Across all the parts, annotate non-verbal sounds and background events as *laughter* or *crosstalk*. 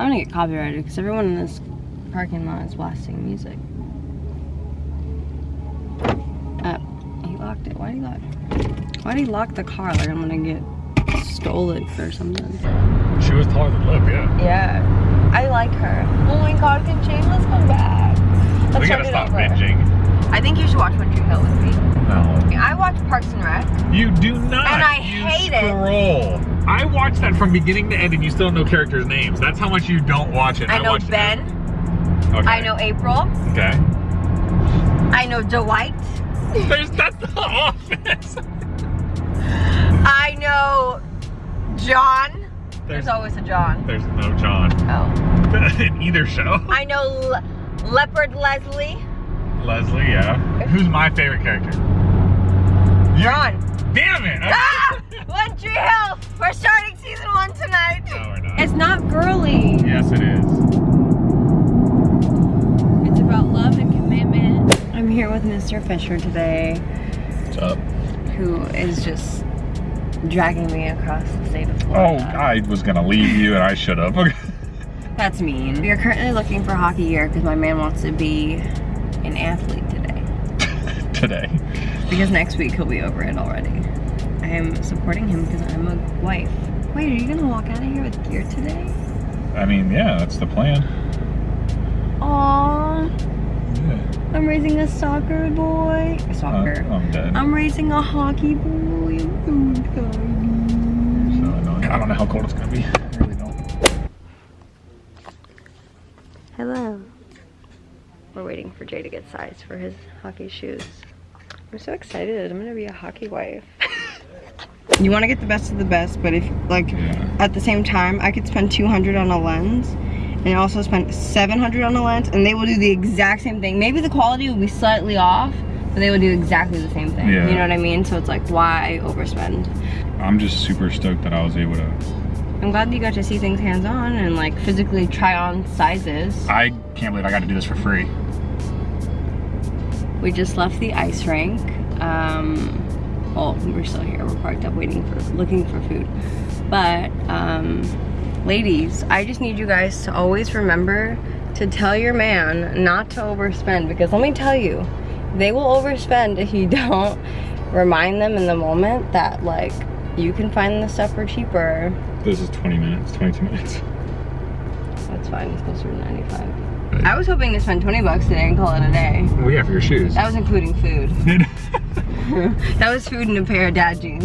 I'm gonna get copyrighted because everyone in this parking lot is blasting music. Uh, he locked it. Why did he lock? Why did he lock the car? Like I'm gonna get stolen or something. She was taller than Lip, yeah. Yeah, I like her. Oh my God, can Shameless come back? Let's we gotta stop over. binging. I think you should watch Tree Hill with me. No. I watched Parks and Rec. You do not. And I hate it. I watched that from beginning to end and you still know characters' names. That's how much you don't watch it. I know watched it. Ben. Okay. I know April. Okay. I know Dwight. There's that's the *laughs* office. I know John. There's, There's always a John. there's no John Oh. *laughs* in either show. I know Le Leopard Leslie. Leslie, yeah. Who's my favorite character? John. Damn it! Ah! *laughs* One Tree Hill. We're starting season one tonight. No, we're not. It's not girly. Yes, it is. It's about love and commitment. I'm here with Mr. Fisher today, What's up? who is just dragging me across the state of Oh, I was gonna leave you and I should have. *laughs* That's mean. We are currently looking for hockey gear because my man wants to be an athlete today. *laughs* Today. Because next week he'll be over it already. I am supporting him because I'm a wife. Wait, are you gonna walk out of here with gear today? I mean, yeah, that's the plan. Aww, Yeah. I'm raising a soccer boy. A soccer. Uh, I'm dead. I'm raising a hockey boy. I'm so So excited. annoying. I don't know how cold it's gonna be. I really don't. Hello. We're waiting for Jay to get size for his hockey shoes. I'm so excited. I'm gonna be a hockey wife. *laughs* you want to get the best of the best, but if like Yeah. at the same time, I could spend 200 on a lens and also spend 700 on a lens, and they will do the exact same thing. Maybe the quality will be slightly off, but they will do exactly the same thing. Yeah. You know what I mean? So it's like, why overspend? I'm just super stoked that I was able to. I'm glad that you got to see things hands-on and like physically try on sizes. I can't believe I got to do this for free. We just left the ice rink. Um, well, we're still here. We're parked up waiting for, looking for food. But, um, ladies, I just need you guys to always remember to tell your man not to overspend because let me tell you, they will overspend if you *laughs* don't remind them in the moment that like you can find the stuff for cheaper. This is 20 minutes, 22 minutes. That's fine, it's closer to 95. I was hoping to spend 20 bucks today and call it a day. Well, yeah, for your shoes. That was including food. *laughs* *laughs* that was food and a pair of dad jeans.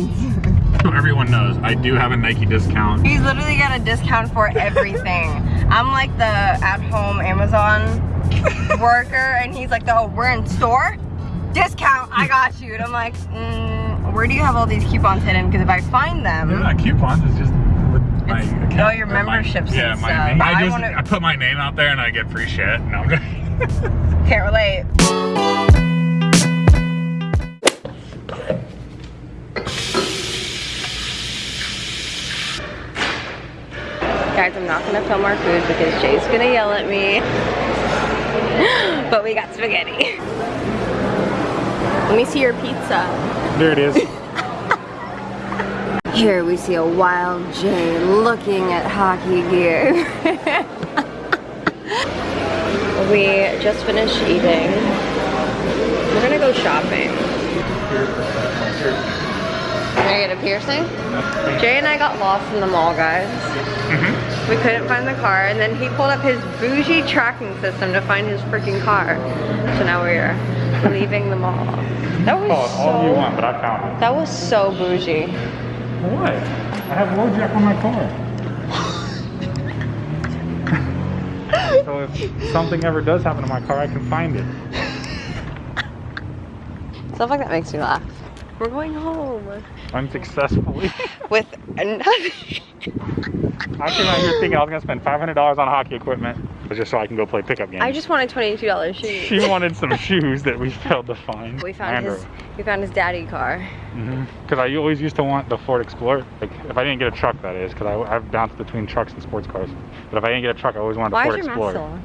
so everyone knows, I do have a Nike discount. He's literally got a discount for everything. I'm like the at-home Amazon worker, and he's like, "Oh, we're in store, discount. I got you." And I'm like, mm, "Where do you have all these coupons hidden? Because if I find them, Yeah, coupons is just my It's account. all your or my- memberships Yeah, my stuff. name. I I just wanna- I put my name out there and I get free shit. No, I'm just can't relate." I'm not gonna film our food because Jay's gonna yell at me. *gasps* but we got spaghetti. Let me see your pizza. there it is. *laughs* Here we see a wild Jay looking at hockey gear. *laughs* we just finished eating. We're gonna go shopping. Can I get a piercing? Jay and I got lost in the mall, guys. Mhm. We couldn't find the car, and then he pulled up his bougie tracking system to find his freaking car. So now we're leaving the mall. That was Call it all so, you want, but I found That was so bougie. What? I have LoJack on my car. so if something ever does happen to my car, I can find it. Stuff like that makes me laugh. We're going home Unsuccessfully. *laughs* with nothing. *laughs* I came out here thinking I was gonna spend $500 on hockey equipment, just so I can go play pickup games. I just wanted twenty-two dollars shoes. *laughs* She wanted some shoes that we failed to find. We found his. We found his daddy car. Mm-hmm. Because I always used to want the Ford Explorer. Like, if I didn't get a truck, that is, because I, I've bounced between trucks and sports cars. But if I didn't get a truck, I always wanted a Why is Ford your Explorer. still on?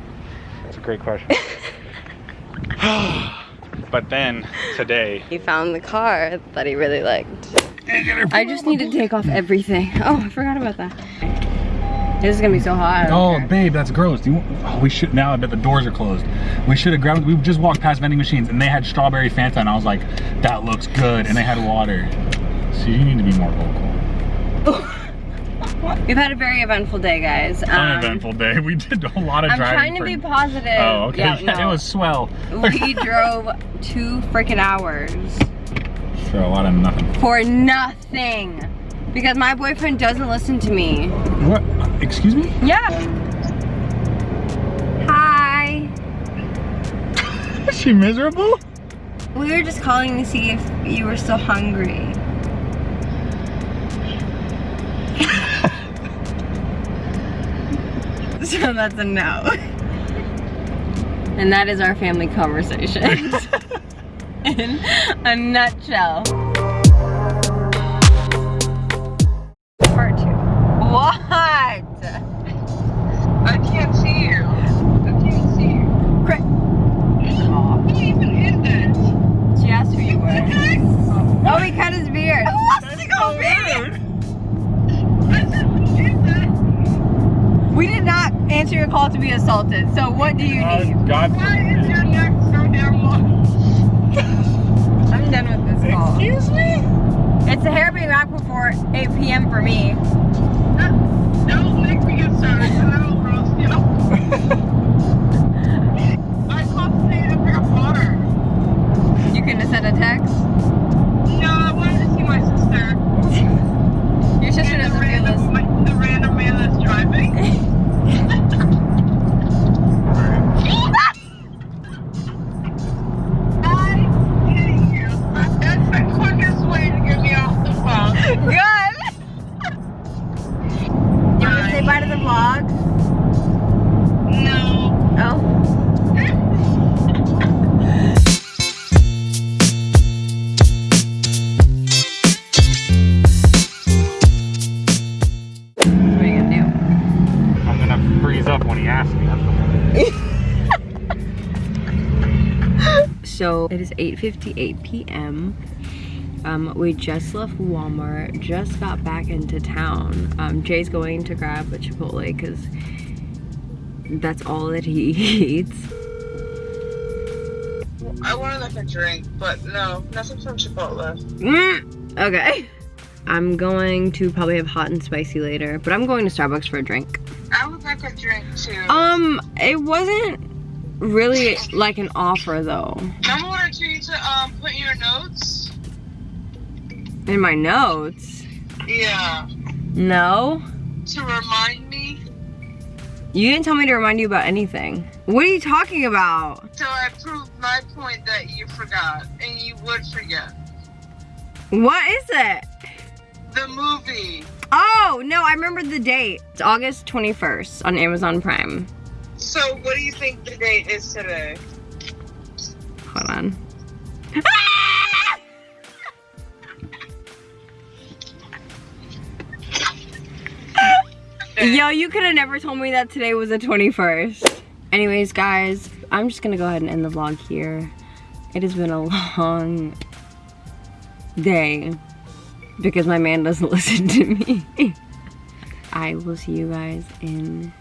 That's a great question. *sighs* but then today, He found the car that he really liked. I just need to take off everything. Oh, I forgot about that. This is gonna be so hot. Oh, babe, that's gross. You, oh, we should now I bet the doors are closed. We should have grabbed. We just walked past vending machines and they had strawberry Fanta, and I was like, that looks good, and they had water. So you need to be more vocal. *laughs* We've had a very eventful day, guys. Um, Uneventful day. We did a lot of driving. I'm trying to for- be positive. Oh, okay. Yeah, *laughs* Yeah, no. it was swell. we drove two freaking hours For a lot of nothing. for nothing. Because my boyfriend doesn't listen to me. What? Excuse me? Yeah. Hi. Is she miserable? We were just calling to see if you were still hungry. *laughs* so that's a no. *laughs* And that is our family conversation. *laughs* In a nutshell. Part two. What? I can't see you. I can't see you. Cra- Who even is this? She asked who you were. Oh, he cut his beard. Who wants to go vegan? I said, who is this? We did not answer your call to be assaulted. So what do you need? God. Why is your neck so damn long? I'm done with this call. Excuse me? It's a hair being back before 8 p.m. for me. Don't make me get started, and I will roast you. *laughs* Oh. when he asks me. That's what *laughs* So it is 8.58 p.m. Um, we just left Walmart, just got back into town. Um, Jay's going to grab a Chipotle because that's all that he *laughs* eats. I wanted like a drink, but no, nothing from Chipotle. Mm, okay. I'm going to probably have hot and spicy later, but I'm going to Starbucks for a drink. I would like a drink too. Um, it wasn't really like an offer though. Remember I told you to um put your notes? In my notes. Yeah. No. To remind me. You didn't tell me to remind you about anything. What are you talking about? So I proved my point that you forgot, and you would forget. What is it? The movie. Oh, no, I remember the date. It's August 21st on Amazon Prime. So what do you think the date is today? Hold on. Yo, you could have never told me that today was the 21st. Anyways, guys, I'm just gonna go ahead and end the vlog here. It has been a *laughs* long day because my man doesn't *laughs* listen to me. I will see you guys in